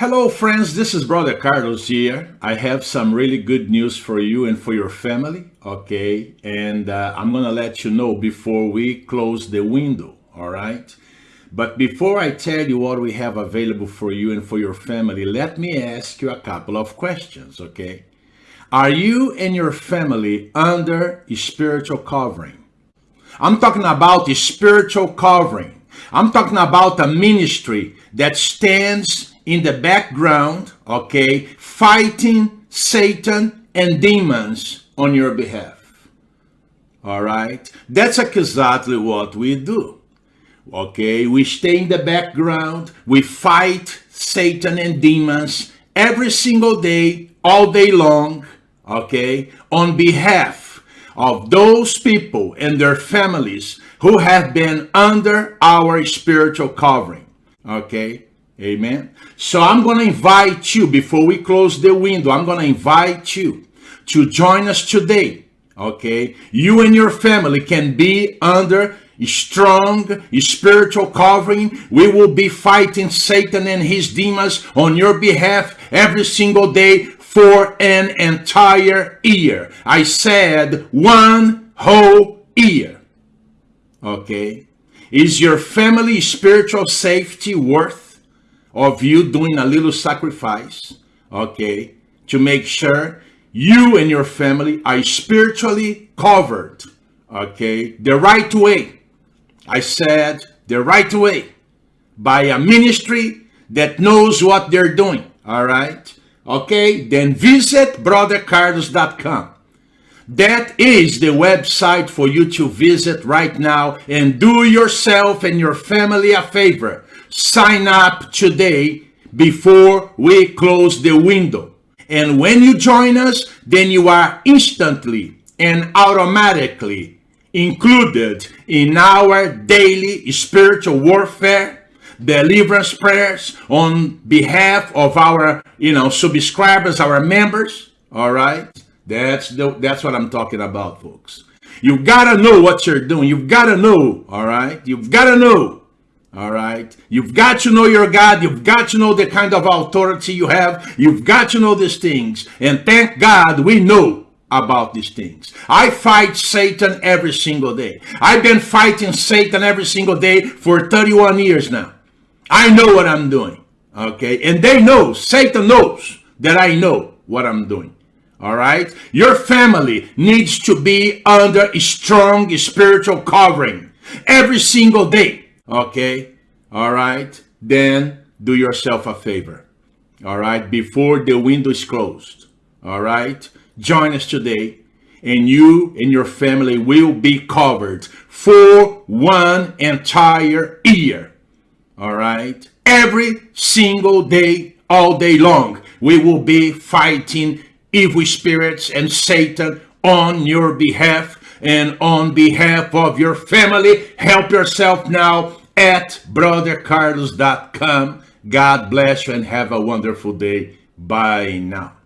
Hello friends, this is Brother Carlos here. I have some really good news for you and for your family, okay? And uh, I'm gonna let you know before we close the window, all right? But before I tell you what we have available for you and for your family, let me ask you a couple of questions, okay? Are you and your family under spiritual covering? I'm talking about the spiritual covering. I'm talking about a ministry that stands in the background, okay, fighting Satan and demons on your behalf. All right? That's exactly what we do. Okay, we stay in the background, we fight Satan and demons every single day, all day long, okay, on behalf of those people and their families who have been under our spiritual covering, okay? Amen. So I'm going to invite you before we close the window. I'm going to invite you to join us today. Okay. You and your family can be under strong spiritual covering. We will be fighting Satan and his demons on your behalf every single day for an entire year. I said one whole year. Okay. Is your family spiritual safety worth of you doing a little sacrifice, okay, to make sure you and your family are spiritually covered, okay, the right way. I said the right way by a ministry that knows what they're doing, all right? Okay, then visit brothercarlos.com. That is the website for you to visit right now and do yourself and your family a favor sign up today before we close the window. And when you join us, then you are instantly and automatically included in our daily spiritual warfare, deliverance prayers on behalf of our, you know, subscribers, our members. All right. That's the, that's what I'm talking about, folks. You've got to know what you're doing. You've got to know. All right. You've got to know all right. You've got to know your God. You've got to know the kind of authority you have. You've got to know these things. And thank God we know about these things. I fight Satan every single day. I've been fighting Satan every single day for 31 years now. I know what I'm doing. Okay. And they know, Satan knows that I know what I'm doing. All right. Your family needs to be under a strong spiritual covering every single day. Okay? All right? Then do yourself a favor. All right? Before the window is closed. All right? Join us today and you and your family will be covered for one entire year. All right? Every single day, all day long, we will be fighting evil spirits and Satan on your behalf and on behalf of your family. Help yourself now at brothercarlos.com. God bless you and have a wonderful day. Bye now.